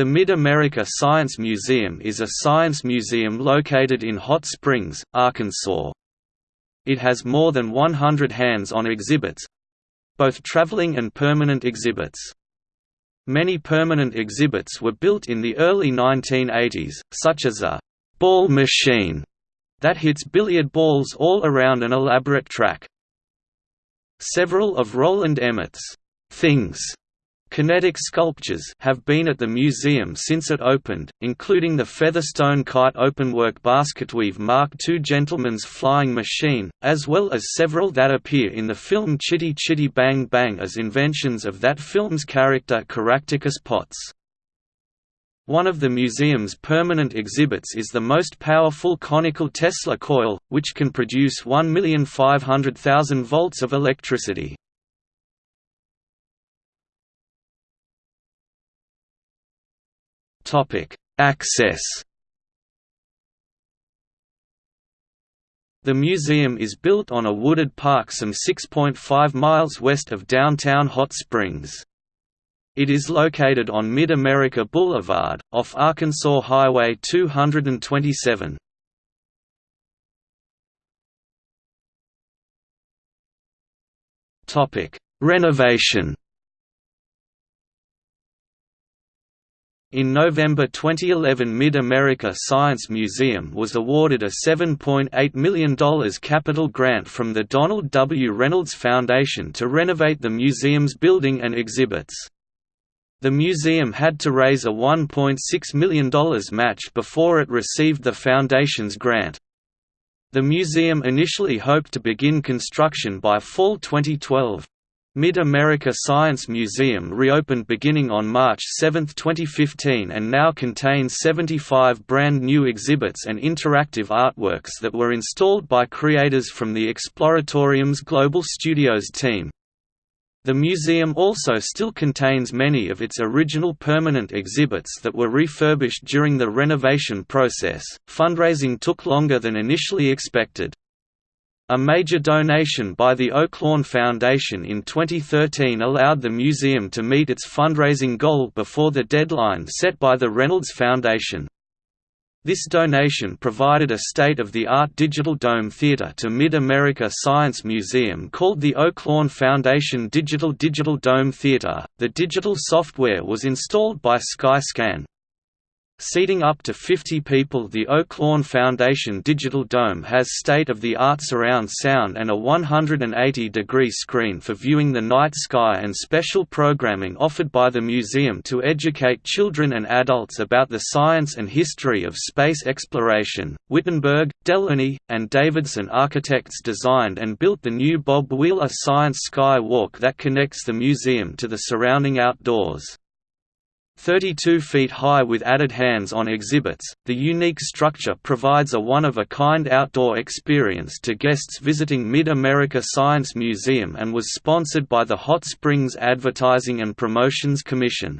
The Mid-America Science Museum is a science museum located in Hot Springs, Arkansas. It has more than 100 hands-on exhibits—both traveling and permanent exhibits. Many permanent exhibits were built in the early 1980s, such as a «ball machine» that hits billiard balls all around an elaborate track. Several of Rowland Emett's «things» Kinetic sculptures have been at the museum since it opened, including the Featherstone Kite openwork basketweave Mark II Gentleman's Flying Machine, as well as several that appear in the film Chitty Chitty Bang Bang as inventions of that film's character Caractacus Potts. One of the museum's permanent exhibits is the most powerful conical Tesla coil, which can produce 1,500,000 volts of electricity. Access The museum is built on a wooded park some 6.5 miles west of downtown Hot Springs. It is located on Mid-America Boulevard, off Arkansas Highway 227. Renovation In November 2011 Mid-America Science Museum was awarded a $7.8 million capital grant from the Donald W. Reynolds Foundation to renovate the museum's building and exhibits. The museum had to raise a $1.6 million match before it received the foundation's grant. The museum initially hoped to begin construction by fall 2012. Mid-America Science Museum reopened beginning on March 7, 2015 and now contains 75 brand new exhibits and interactive artworks that were installed by creators from the Exploratorium's Global Studios team. The museum also still contains many of its original permanent exhibits that were refurbished during the renovation process. Fundraising took longer than initially expected. A major donation by the Oaklawn Foundation in 2013 allowed the museum to meet its fundraising goal before the deadline set by the Reynolds Foundation. This donation provided a state-of-the-art digital dome theater to Mid-America Science Museum called the Oaklawn Foundation Digital Digital Dome Theater. The digital software was installed by Sky-Skan, Seating up to 50 people the Oaklawn Foundation Digital Dome has state-of-the-art surround sound and a 180-degree screen for viewing the night sky and special programming offered by the museum to educate children and adults about the science and history of space exploration. Wittenberg, Delony, and Davidson architects designed and built the new Bob Wheeler Science Sky Walk that connects the museum to the surrounding outdoors. 32 feet high with added hands-on exhibits, the unique structure provides a one-of-a-kind outdoor experience to guests visiting Mid-America Science Museum and was sponsored by the Hot Springs Advertising and Promotions Commission.